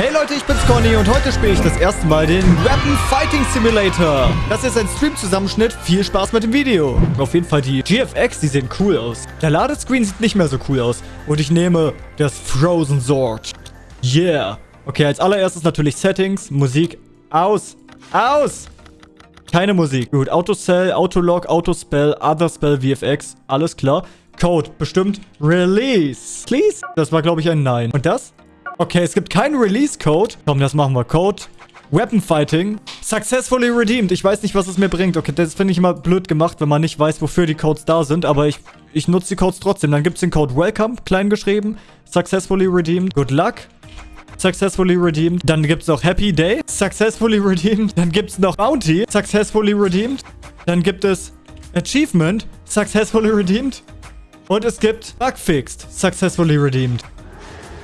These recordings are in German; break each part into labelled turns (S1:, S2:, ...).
S1: Hey Leute, ich bin's Conny und heute spiele ich das erste Mal den Weapon Fighting Simulator. Das ist ein Stream-Zusammenschnitt. Viel Spaß mit dem Video. Auf jeden Fall die GFX, die sehen cool aus. Der Ladescreen sieht nicht mehr so cool aus. Und ich nehme das Frozen Sword. Yeah. Okay, als allererstes natürlich Settings, Musik aus. Aus! Keine Musik. Gut, Autocell, Autolog, Autospell, Other Spell, VFX. Alles klar. Code, bestimmt Release. Please? Das war, glaube ich, ein Nein. Und das? Okay, es gibt keinen Release-Code. Komm, das machen wir. Code. Weapon Fighting. Successfully redeemed. Ich weiß nicht, was es mir bringt. Okay, das finde ich immer blöd gemacht, wenn man nicht weiß, wofür die Codes da sind. Aber ich, ich nutze die Codes trotzdem. Dann gibt es den Code Welcome, klein geschrieben. Successfully redeemed. Good luck. Successfully redeemed. Dann gibt es noch Happy Day. Successfully redeemed. Dann gibt es noch Bounty. Successfully redeemed. Dann gibt es Achievement. Successfully redeemed. Und es gibt Bug fixed. Successfully redeemed.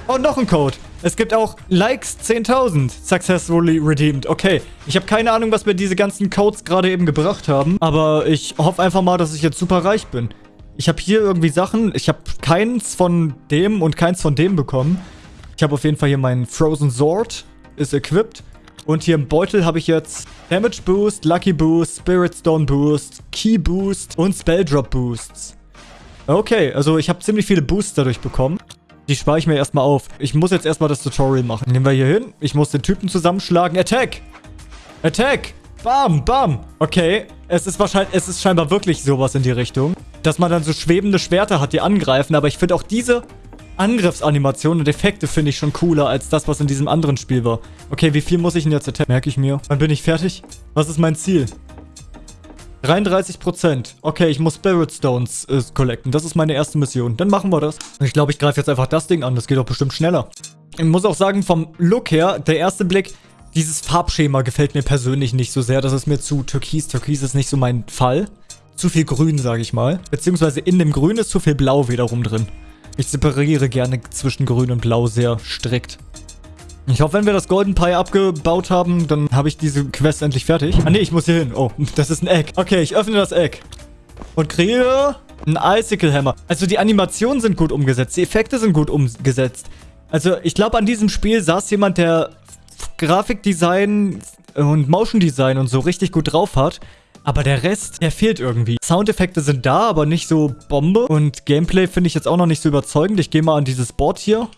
S1: Und noch ein Code. Es gibt auch Likes 10.000 successfully redeemed. Okay, ich habe keine Ahnung, was mir diese ganzen Codes gerade eben gebracht haben. Aber ich hoffe einfach mal, dass ich jetzt super reich bin. Ich habe hier irgendwie Sachen. Ich habe keins von dem und keins von dem bekommen. Ich habe auf jeden Fall hier meinen Frozen Sword. Ist equipped. Und hier im Beutel habe ich jetzt Damage Boost, Lucky Boost, Spirit Stone Boost, Key Boost und Spell Drop Boosts. Okay, also ich habe ziemlich viele Boosts dadurch bekommen. Die spare ich mir erstmal auf. Ich muss jetzt erstmal das Tutorial machen. Nehmen wir hier hin. Ich muss den Typen zusammenschlagen. Attack! Attack! Bam, bam. Okay, es ist wahrscheinlich, es ist scheinbar wirklich sowas in die Richtung. Dass man dann so schwebende Schwerter hat, die angreifen. Aber ich finde auch diese Angriffsanimationen und Effekte finde ich schon cooler als das, was in diesem anderen Spiel war. Okay, wie viel muss ich denn jetzt attacken? Merke ich mir. Wann bin ich fertig? Was ist mein Ziel? 33%. Okay, ich muss Spirit Stones äh, collecten. Das ist meine erste Mission. Dann machen wir das. Ich glaube, ich greife jetzt einfach das Ding an. Das geht doch bestimmt schneller. Ich muss auch sagen, vom Look her, der erste Blick, dieses Farbschema gefällt mir persönlich nicht so sehr. Das ist mir zu türkis. Türkis ist nicht so mein Fall. Zu viel Grün, sage ich mal. Beziehungsweise in dem Grün ist zu viel Blau wiederum drin. Ich separiere gerne zwischen Grün und Blau sehr strikt. Ich hoffe, wenn wir das Golden Pie abgebaut haben, dann habe ich diese Quest endlich fertig. Ah, nee, ich muss hier hin. Oh, das ist ein Egg. Okay, ich öffne das Egg. Und kriege einen Icicle Hammer. Also die Animationen sind gut umgesetzt. Die Effekte sind gut umgesetzt. Also ich glaube, an diesem Spiel saß jemand, der Grafikdesign und Motion Design und so richtig gut drauf hat. Aber der Rest, der fehlt irgendwie. Soundeffekte sind da, aber nicht so Bombe. Und Gameplay finde ich jetzt auch noch nicht so überzeugend. Ich gehe mal an dieses Board hier.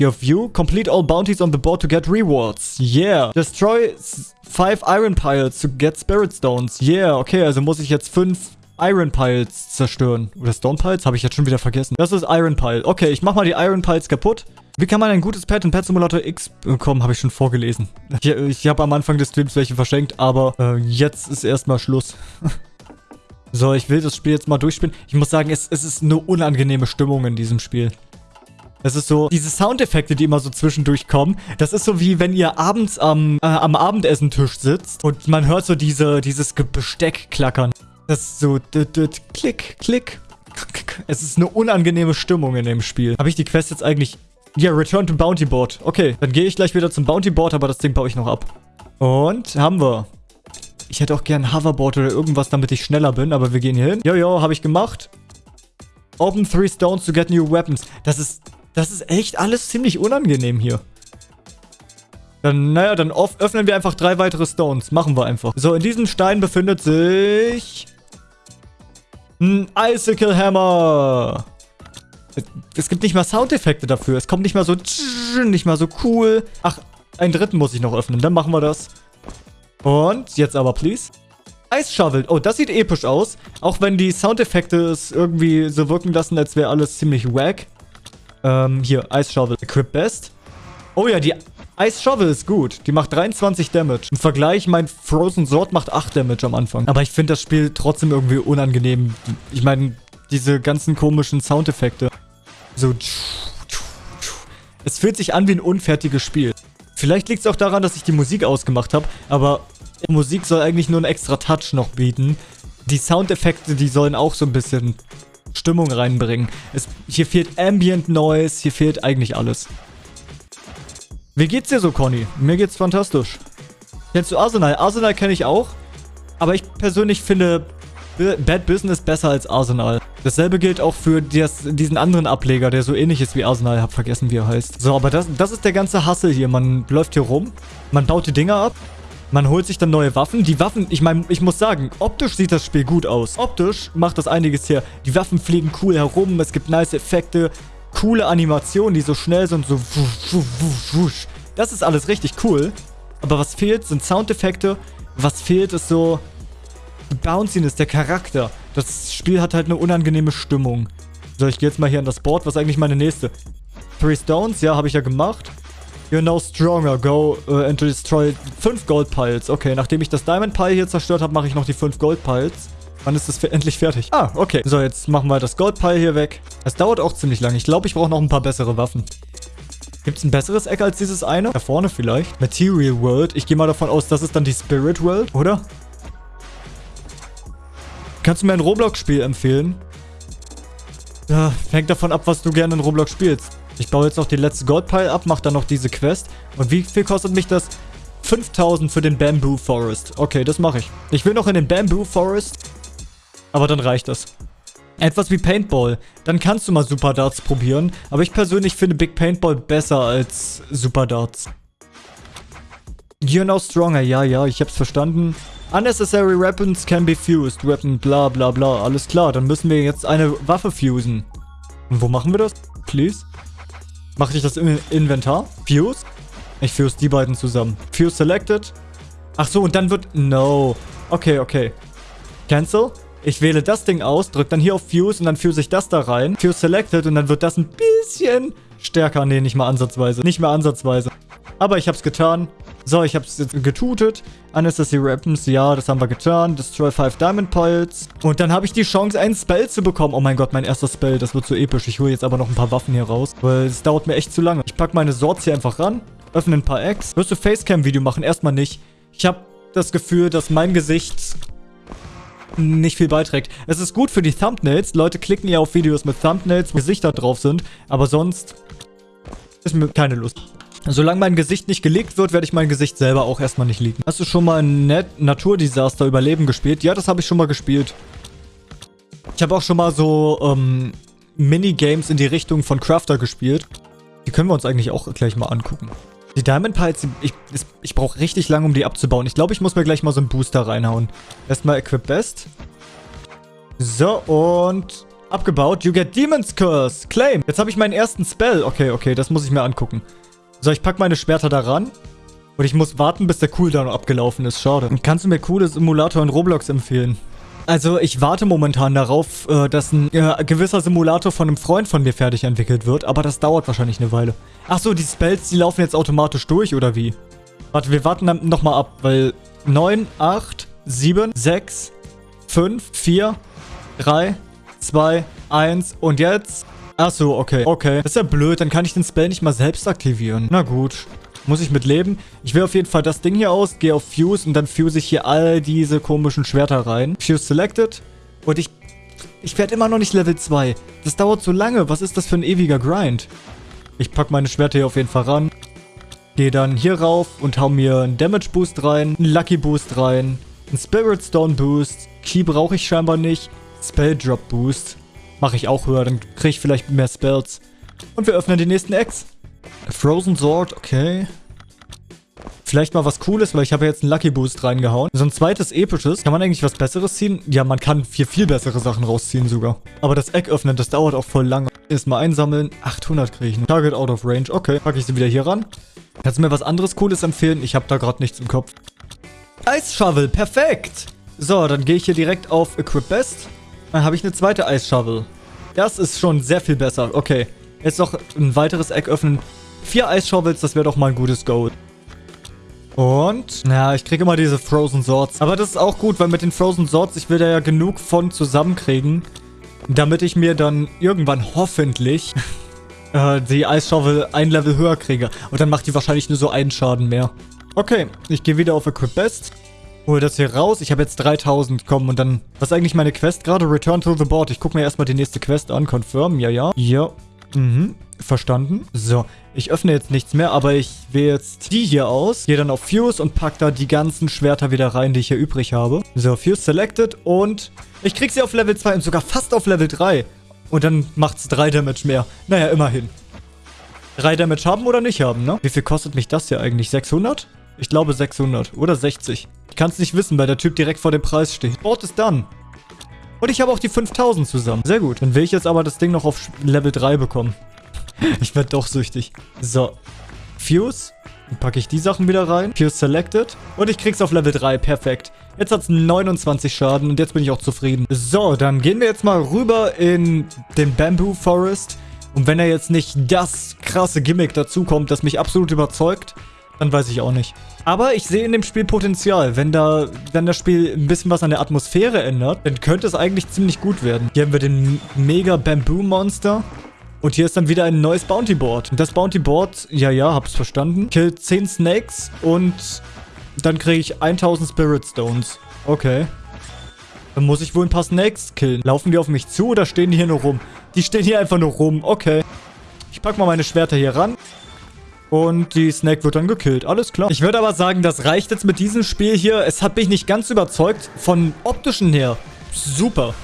S1: Your view. Complete all bounties on the board to get rewards. Yeah. Destroy five iron piles to get spirit stones. Yeah. Okay, also muss ich jetzt fünf Iron Piles zerstören. Oder Stone Piles? Habe ich jetzt schon wieder vergessen. Das ist Iron Pile. Okay, ich mach mal die Iron Piles kaputt. Wie kann man ein gutes Pad in Pet Simulator X bekommen? Habe ich schon vorgelesen. Ich, ich habe am Anfang des Streams welche verschenkt, aber äh, jetzt ist erstmal Schluss. so, ich will das Spiel jetzt mal durchspielen. Ich muss sagen, es, es ist eine unangenehme Stimmung in diesem Spiel. Das ist so, diese Soundeffekte, die immer so zwischendurch kommen, das ist so wie wenn ihr abends am, äh, am Abendessentisch sitzt und man hört so diese, dieses Besteck klackern. Das ist so, klick, klick. Es ist eine unangenehme Stimmung in dem Spiel. Habe ich die Quest jetzt eigentlich... Ja, Return to Bounty Board. Okay, dann gehe ich gleich wieder zum Bounty Board, aber das Ding baue ich noch ab. Und haben wir. Ich hätte auch gern Hoverboard oder irgendwas, damit ich schneller bin, aber wir gehen hier hin. Jojo, habe ich gemacht. Open three stones to get new weapons. Das ist das ist echt alles ziemlich unangenehm hier. Dann, naja, dann öffnen wir einfach drei weitere Stones. Machen wir einfach. So, in diesem Stein befindet sich... Ein Icicle Hammer. Es gibt nicht mal Soundeffekte dafür. Es kommt nicht mal so... Nicht mal so cool. Ach, einen dritten muss ich noch öffnen. Dann machen wir das. Und jetzt aber, please. Ice Shovel. Oh, das sieht episch aus. Auch wenn die Soundeffekte es irgendwie so wirken lassen, als wäre alles ziemlich wack. Ähm, hier, Ice Shovel. Equip Best. Oh ja, die Ice Shovel ist gut. Die macht 23 Damage. Im Vergleich, mein Frozen Sword macht 8 Damage am Anfang. Aber ich finde das Spiel trotzdem irgendwie unangenehm. Ich meine, diese ganzen komischen Soundeffekte. So... Es fühlt sich an wie ein unfertiges Spiel. Vielleicht liegt es auch daran, dass ich die Musik ausgemacht habe, aber Musik soll eigentlich nur einen extra Touch noch bieten. Die Soundeffekte, die sollen auch so ein bisschen Stimmung reinbringen. Es, hier fehlt Ambient Noise, hier fehlt eigentlich alles. Wie geht's dir so, Conny? Mir geht's fantastisch. Kennst du Arsenal? Arsenal kenne ich auch. Aber ich persönlich finde Bad Business besser als Arsenal. Dasselbe gilt auch für das, diesen anderen Ableger, der so ähnlich ist wie Arsenal. Hab vergessen, wie er heißt. So, aber das, das ist der ganze Hassel hier. Man läuft hier rum, man baut die Dinger ab, man holt sich dann neue Waffen. Die Waffen, ich meine, ich muss sagen, optisch sieht das Spiel gut aus. Optisch macht das einiges her. Die Waffen fliegen cool herum, es gibt nice Effekte, coole Animationen, die so schnell sind, so wusch, wusch, wusch. Das ist alles richtig cool. Aber was fehlt, sind Soundeffekte. Was fehlt, ist so Bounciness, der Charakter. Das Spiel hat halt eine unangenehme Stimmung. So, ich gehe jetzt mal hier an das Board. Was ist eigentlich meine nächste? Three Stones, ja, habe ich ja gemacht. You're now stronger. Go uh, and destroy 5 Gold Piles. Okay, nachdem ich das Diamond Pile hier zerstört habe, mache ich noch die 5 Gold Piles. Wann ist das endlich fertig? Ah, okay. So, jetzt machen wir das Gold Pile hier weg. Es dauert auch ziemlich lange. Ich glaube, ich brauche noch ein paar bessere Waffen. Gibt es ein besseres Eck als dieses eine? Da vorne vielleicht. Material World. Ich gehe mal davon aus, das ist dann die Spirit World, oder? Kannst du mir ein Roblox-Spiel empfehlen? Ja, hängt davon ab, was du gerne in Roblox spielst. Ich baue jetzt noch die letzte Goldpile ab, mache dann noch diese Quest. Und wie viel kostet mich das? 5000 für den Bamboo Forest. Okay, das mache ich. Ich will noch in den Bamboo Forest. Aber dann reicht das. Etwas wie Paintball. Dann kannst du mal Super Darts probieren. Aber ich persönlich finde Big Paintball besser als Super Darts. You're now stronger. Ja, ja, ich hab's verstanden. Unnecessary weapons can be fused. Weapon, bla bla bla. Alles klar, dann müssen wir jetzt eine Waffe fusen. Und wo machen wir das? Please? Mache ich das im Inventar? Fuse? Ich fuse die beiden zusammen. Fuse selected. Ach so, und dann wird... No. Okay, okay. Cancel. Ich wähle das Ding aus, drücke dann hier auf Fuse und dann fuse ich das da rein. Fuse selected und dann wird das ein bisschen stärker. Nee, nicht mal ansatzweise. Nicht mehr ansatzweise. Aber ich habe es getan. So, ich habe es jetzt getutet. Unnecessary Weapons, ja, das haben wir getan. Destroy 5 Diamond Piles. Und dann habe ich die Chance, einen Spell zu bekommen. Oh mein Gott, mein erster Spell. Das wird so episch. Ich hole jetzt aber noch ein paar Waffen hier raus. Weil es dauert mir echt zu lange. Ich packe meine Swords hier einfach ran. Öffne ein paar Eggs. Wirst du Facecam-Video machen? Erstmal nicht. Ich habe das Gefühl, dass mein Gesicht nicht viel beiträgt. Es ist gut für die Thumbnails. Leute klicken ja auf Videos mit Thumbnails, wo Gesichter drauf sind. Aber sonst ist mir keine Lust. Solange mein Gesicht nicht gelegt wird, werde ich mein Gesicht selber auch erstmal nicht liegen. Hast du schon mal ein Net Naturdesaster Überleben gespielt? Ja, das habe ich schon mal gespielt. Ich habe auch schon mal so ähm, Minigames in die Richtung von Crafter gespielt. Die können wir uns eigentlich auch gleich mal angucken. Die Diamond Piles, ich, ich brauche richtig lange, um die abzubauen. Ich glaube, ich muss mir gleich mal so einen Booster reinhauen. Erstmal Equip Best. So, und abgebaut. You get Demon's Curse. Claim. Jetzt habe ich meinen ersten Spell. Okay, okay, das muss ich mir angucken. So, ich packe meine Schwerter da ran. Und ich muss warten, bis der Cooldown abgelaufen ist. Schade. Kannst du mir coole Simulator in Roblox empfehlen? Also, ich warte momentan darauf, äh, dass ein gewisser Simulator von einem Freund von mir fertig entwickelt wird. Aber das dauert wahrscheinlich eine Weile. Ach so, die Spells, die laufen jetzt automatisch durch, oder wie? Warte, wir warten dann nochmal ab, weil 9, 8, 7, 6, 5, 4, 3, 2, 1 und jetzt Ach so, okay. Okay. Das ist ja blöd. Dann kann ich den Spell nicht mal selbst aktivieren. Na gut. Muss ich mit leben. Ich wähle auf jeden Fall das Ding hier aus, gehe auf Fuse und dann fuse ich hier all diese komischen Schwerter rein. Fuse selected. Und ich... Ich werde immer noch nicht Level 2. Das dauert so lange. Was ist das für ein ewiger Grind? Ich packe meine Schwerter hier auf jeden Fall ran. Gehe dann hier rauf und hau mir einen Damage Boost rein, einen Lucky Boost rein, einen Spirit Stone Boost. Key brauche ich scheinbar nicht. Spell Drop Boost. Mache ich auch höher, dann kriege ich vielleicht mehr Spells. Und wir öffnen die nächsten Eggs. Frozen Sword, okay. Vielleicht mal was Cooles, weil ich habe jetzt einen Lucky Boost reingehauen. So ein zweites episches. Kann man eigentlich was Besseres ziehen? Ja, man kann viel, viel bessere Sachen rausziehen sogar. Aber das Egg öffnen, das dauert auch voll lange. Erstmal einsammeln. 800 kriege ich. Noch. Target out of range. Okay, packe ich sie wieder hier ran. Kannst du mir was anderes Cooles empfehlen? Ich habe da gerade nichts im Kopf. Ice Shovel, perfekt. So, dann gehe ich hier direkt auf Equip Best. Dann habe ich eine zweite Shovel. Das ist schon sehr viel besser. Okay. Jetzt noch ein weiteres Eck öffnen. Vier Shovels, das wäre doch mal ein gutes Gold. Und, naja, ich kriege immer diese Frozen Swords. Aber das ist auch gut, weil mit den Frozen Swords, ich will da ja genug von zusammenkriegen, damit ich mir dann irgendwann hoffentlich äh, die Shovel ein Level höher kriege. Und dann macht die wahrscheinlich nur so einen Schaden mehr. Okay, ich gehe wieder auf Equip Best. Hol das hier raus. Ich habe jetzt 3000. Komm, und dann... Was ist eigentlich meine Quest gerade? Return to the board. Ich gucke mir erstmal die nächste Quest an. Confirm. Ja, ja. Ja. Mhm, verstanden. So, ich öffne jetzt nichts mehr, aber ich wähle jetzt die hier aus. Gehe dann auf Fuse und pack da die ganzen Schwerter wieder rein, die ich hier übrig habe. So, Fuse selected und ich krieg sie auf Level 2 und sogar fast auf Level 3. Und dann macht's 3 Damage mehr. Naja, immerhin. 3 Damage haben oder nicht haben, ne? Wie viel kostet mich das hier eigentlich? 600? Ich glaube 600 oder 60. Ich kann es nicht wissen, weil der Typ direkt vor dem Preis steht. Board ist done. Und ich habe auch die 5000 zusammen. Sehr gut. Dann will ich jetzt aber das Ding noch auf Level 3 bekommen. ich werde doch süchtig. So. Fuse. Dann packe ich die Sachen wieder rein. Fuse selected. Und ich krieg's auf Level 3. Perfekt. Jetzt hat's 29 Schaden und jetzt bin ich auch zufrieden. So, dann gehen wir jetzt mal rüber in den Bamboo Forest. Und wenn er jetzt nicht das krasse Gimmick dazukommt, das mich absolut überzeugt, dann weiß ich auch nicht. Aber ich sehe in dem Spiel Potenzial. Wenn da, wenn das Spiel ein bisschen was an der Atmosphäre ändert, dann könnte es eigentlich ziemlich gut werden. Hier haben wir den Mega Bamboo Monster. Und hier ist dann wieder ein neues Bounty Board. Das Bounty Board, ja, ja, hab's verstanden, killt 10 Snakes und dann kriege ich 1000 Spirit Stones. Okay. Dann muss ich wohl ein paar Snakes killen. Laufen die auf mich zu oder stehen die hier nur rum? Die stehen hier einfach nur rum. Okay. Ich pack mal meine Schwerter hier ran. Und die Snake wird dann gekillt. Alles klar. Ich würde aber sagen, das reicht jetzt mit diesem Spiel hier. Es hat mich nicht ganz überzeugt. Von optischen her. Super.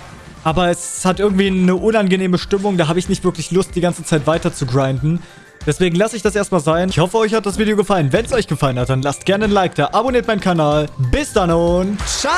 S1: Aber es hat irgendwie eine unangenehme Stimmung. Da habe ich nicht wirklich Lust, die ganze Zeit weiter zu grinden. Deswegen lasse ich das erstmal sein. Ich hoffe, euch hat das Video gefallen. Wenn es euch gefallen hat, dann lasst gerne ein Like da. Abonniert meinen Kanal. Bis dann und ciao!